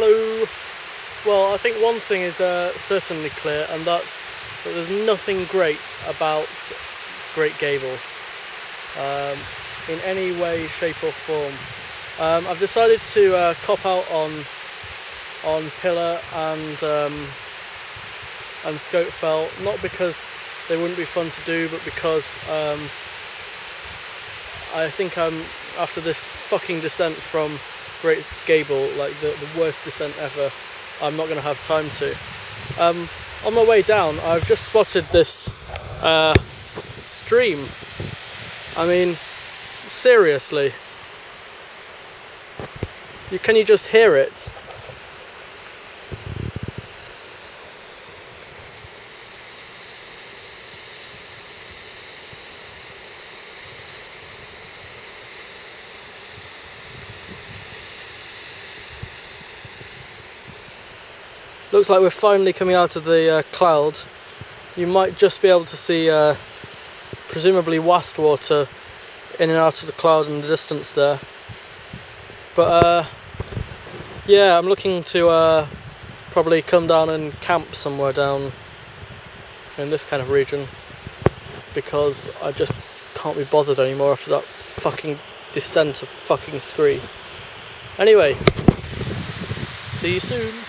Hello. Well, I think one thing is uh, certainly clear, and that's that there's nothing great about Great Gable um, in any way, shape, or form. Um, I've decided to uh, cop out on on Pillar and um, and Scafell, not because they wouldn't be fun to do, but because um, I think I'm after this fucking descent from Great Gable, like the, the worst descent ever, I'm not going to have time to. Um, on my way down, I've just spotted this uh, stream. I mean, seriously. You, can you just hear it? Looks like we're finally coming out of the uh, cloud. You might just be able to see uh, presumably Wastwater in and out of the cloud in the distance there. But uh, yeah, I'm looking to uh, probably come down and camp somewhere down in this kind of region because I just can't be bothered anymore after that fucking descent of fucking scree. Anyway, see you soon.